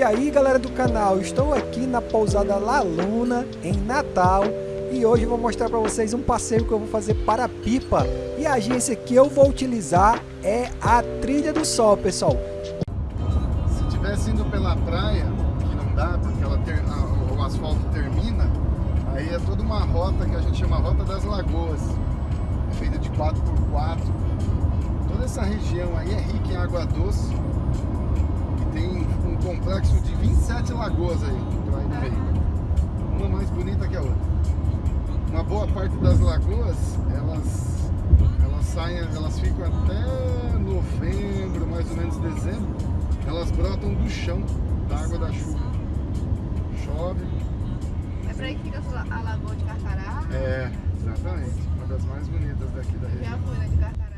E aí galera do canal, estou aqui na pousada La Luna, em Natal e hoje vou mostrar para vocês um passeio que eu vou fazer para Pipa e a agência que eu vou utilizar é a Trilha do Sol, pessoal. Se tivesse indo pela praia, que não dá porque ela ter, a, o asfalto termina, aí é toda uma rota que a gente chama Rota das Lagoas, é feita de 4x4. Toda essa região aí é rica em água doce um complexo de 27 lagoas aí, aí no meio. Uma mais bonita que a outra. Uma boa parte das lagoas, elas, elas saem, elas ficam até novembro, mais ou menos dezembro, elas brotam do chão, da água da chuva. Chove. É pra aí que fica a lagoa de Carcará? É, exatamente. Uma das mais bonitas daqui da região. Já fui, né, de Carcará.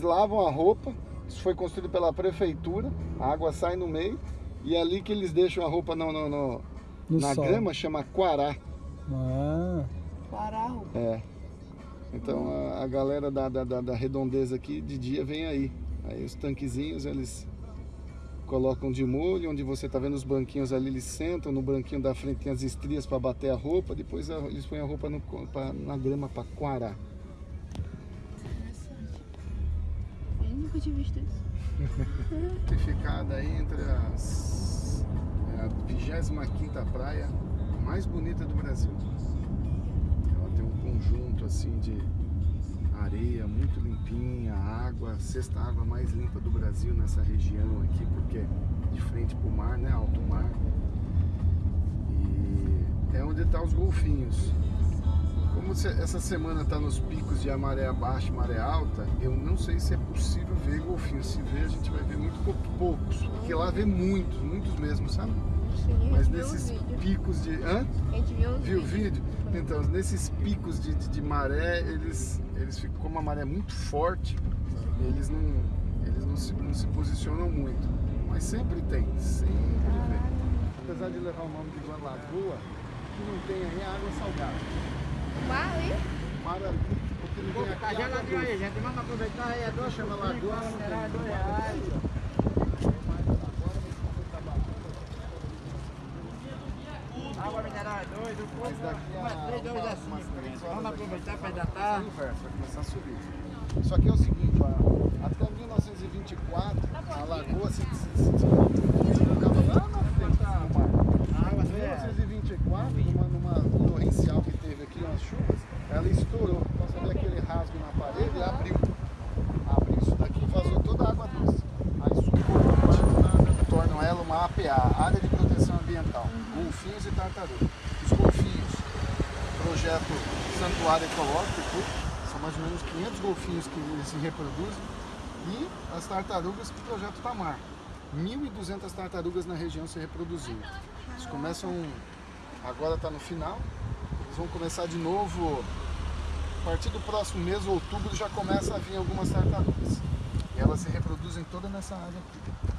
Eles lavam a roupa, isso foi construído pela prefeitura, a água sai no meio, e é ali que eles deixam a roupa no, no, no, no na sol. grama, chama quará. Ah. Quará. É. Então a, a galera da, da, da, redondeza aqui de dia vem aí. Aí os tanquezinhos eles colocam de molho, onde você tá vendo os banquinhos ali, eles sentam, no banquinho da frente tem as estrias para bater a roupa, depois eles põem a roupa no, pra, na grama para quarar. Nunca tinha visto isso. Ficada entre as é a 25 praia mais bonita do Brasil. Ela tem um conjunto assim de areia muito limpinha, água, sexta água mais limpa do Brasil nessa região aqui, porque de frente para o mar, né, alto mar. E é onde estão tá os golfinhos. Como essa semana está nos picos de maré baixa e maré alta, eu não sei se é possível ver golfinhos. Se ver, a gente vai ver muito pouco, poucos. Porque lá vê muitos, muitos mesmo, sabe? Sim, Mas nesses picos de... Hã? A gente viu, viu o vídeo? Então, nesses picos de, de, de, maré, eles, eles ficam, como a maré é muito forte, eles não, eles não se, não se posicionam muito. Mas sempre tem, sempre vê. Apesar de levar o nome de Lagoa, que não tem aí água salgada. Mar ali? Mar ali, porque tem aqui água doce. aí, gente. Vamos aproveitar aí, é dois Chama lagoa, mineral é dois reais. Água mineral é dois, o daqui a três, dois é cinco. Vamos aproveitar para tá. Vai começar a subir. Só que é o seguinte, até 1924 a lagoa se, se, se, se colocava lá na frente do mar. Em 1924, numa, numa torrencial que teve aqui nas chuvas, ela estourou. Então você vê aquele rasgo na parede e abriu. Abriu isso daqui e vazou toda a água doce. Aí subiu tornam ela uma APA, Área de Proteção Ambiental. Golfinhos e tartarugas. Os golfinhos, projeto Santuário Ecológico, são mais ou menos 500 golfinhos que se reproduzem. E as tartarugas que projeto Tamar. 1.200 tartarugas na região se reproduzindo. Eles começam, agora está no final, vão começar de novo, a partir do próximo mês, outubro, já começa a vir algumas tartarugas. E elas se reproduzem toda nessa área aqui.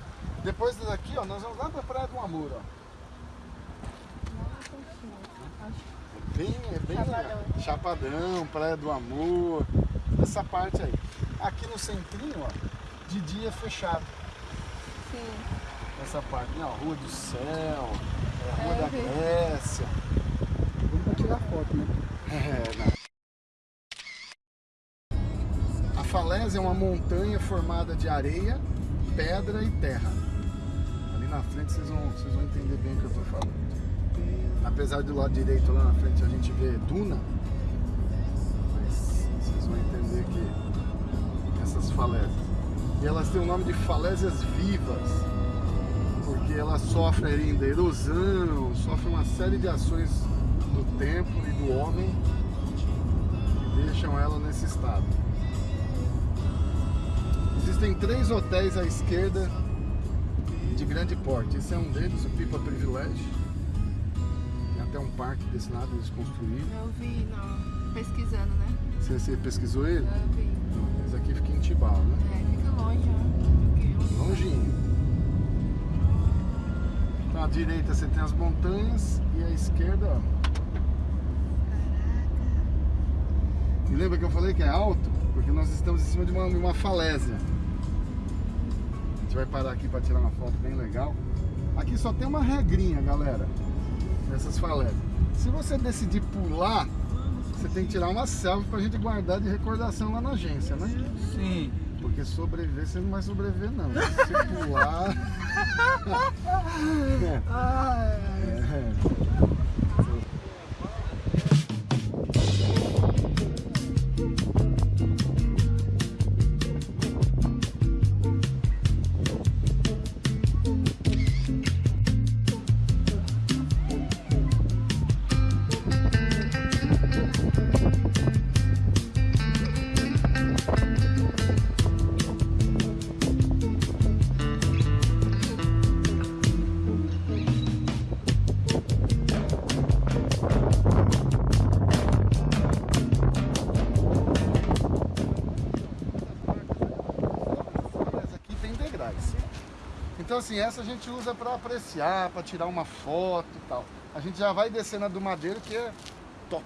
Depois daqui, ó, nós vamos lá para a Praia do Amor, ó. É bem, é bem Chapadão. Chapadão, Praia do Amor, essa parte aí. Aqui no centrinho, ó, de dia é fechado. Sim. Essa parte, né, ó, Rua do Céu, é, Rua é, da Grécia tirar foto, né? É, não. A falésia é uma montanha formada de areia, pedra e terra. Ali na frente vocês vão, vocês vão entender bem o que eu estou falando. apesar do lado direito lá na frente a gente vê duna, mas vocês vão entender que essas falésias. E elas têm o nome de falésias vivas, porque elas sofrem ainda erosão, sofrem uma série de ações do tempo e do homem que deixam ela nesse estado. Existem três hotéis à esquerda de grande porte. Esse é um deles, o Pipa Privilégio. Tem até um parque desse lado eles construíram. Eu vi, não, pesquisando, né? Você, você pesquisou ele? Eu vi. Não, Esse aqui fica em Tibau, né? É, fica longe, né? Longinho. Então, à direita você tem as montanhas e à esquerda, ó. E lembra que eu falei que é alto? Porque nós estamos em cima de uma, uma falésia. A gente vai parar aqui para tirar uma foto bem legal. Aqui só tem uma regrinha, galera, nessas falésias. Se você decidir pular, você tem que tirar uma selfie pra gente guardar de recordação lá na agência, né? Sim. Porque sobreviver você não vai sobreviver não. Se pular. É. Essa Então assim, essa a gente usa para apreciar, para tirar uma foto e tal. A gente já vai descer na do Madeiro que é top.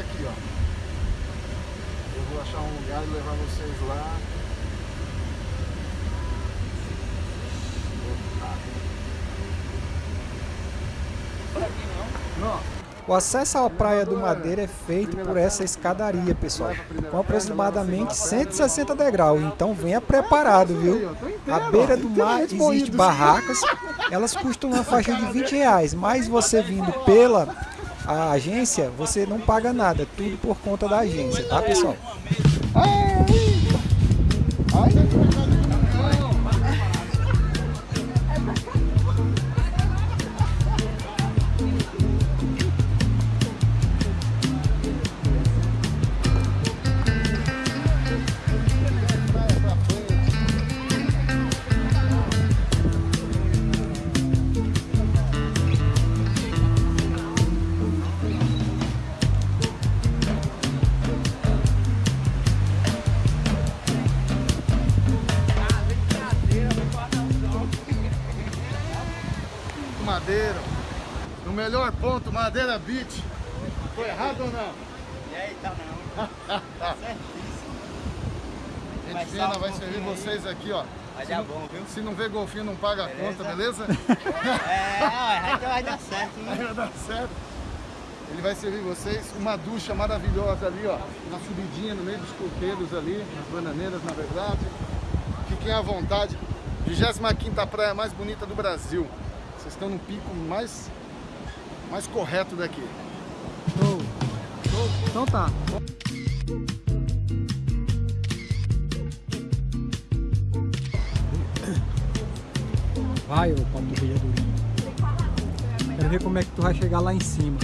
Aqui, ó. Eu vou achar um lugar e levar vocês lá. O acesso à Praia do Madeira é feito por essa escadaria, pessoal, com aproximadamente 160 degraus, então venha preparado, viu? À beira do mar existem barracas, elas custam uma faixa de 20 reais, mas você vindo pela a agência, você não paga nada, tudo por conta da agência, tá pessoal? Ai! Ai! Melhor ponto, Madeira Beach. Foi errado ou não? E aí, tá não. Certíssimo. Gente Vai fina, só um vai servir aí. vocês aqui, ó. Vai Se dar não- bom, viu? Se não vê golfinho, não paga a conta, beleza? É, então vai dar certo, hein? vai dar certo. Ele vai servir vocês uma ducha maravilhosa ali, ó. Na subidinha, no meio dos coqueiros ali, nas bananeiras, na verdade. Fiquem à vontade. 25ª praia mais bonita do Brasil. Vocês estão no pico mais, mais correto daqui. Show. Então tá. Vai, ô Paulo Vejadurinho. Quero ver como é que tu vai chegar lá em cima.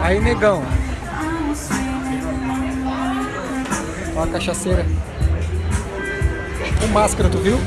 Aí, negão. Ó a cachaceira. Com máscara, tu viu?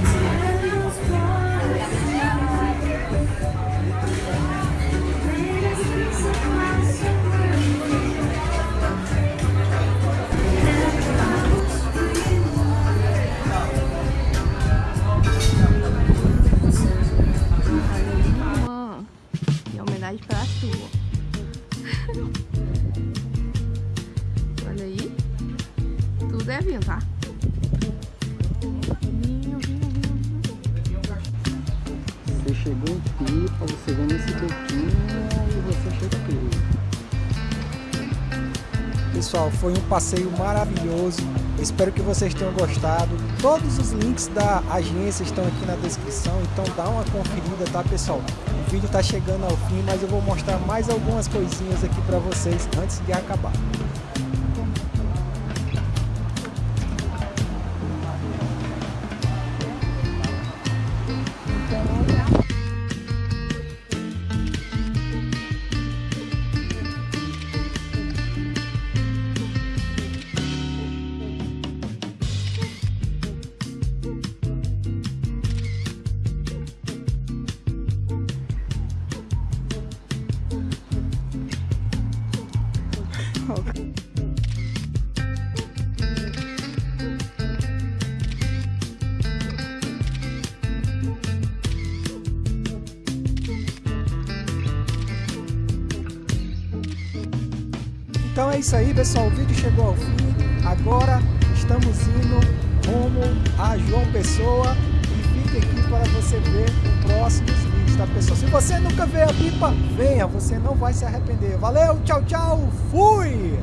Foi um passeio maravilhoso. Espero que vocês tenham gostado. Todos os links da agência estão aqui na descrição, então dá uma conferida, tá, pessoal? O vídeo tá chegando ao fim, mas eu vou mostrar mais algumas coisinhas aqui para vocês antes de acabar. Então é isso aí, pessoal. O vídeo chegou ao fim. Agora estamos indo rumo a João Pessoa. E fique aqui para você ver os próximos vídeos, tá, pessoal? Se você nunca veio a pipa, venha. Você não vai se arrepender. Valeu, tchau, tchau. Fui!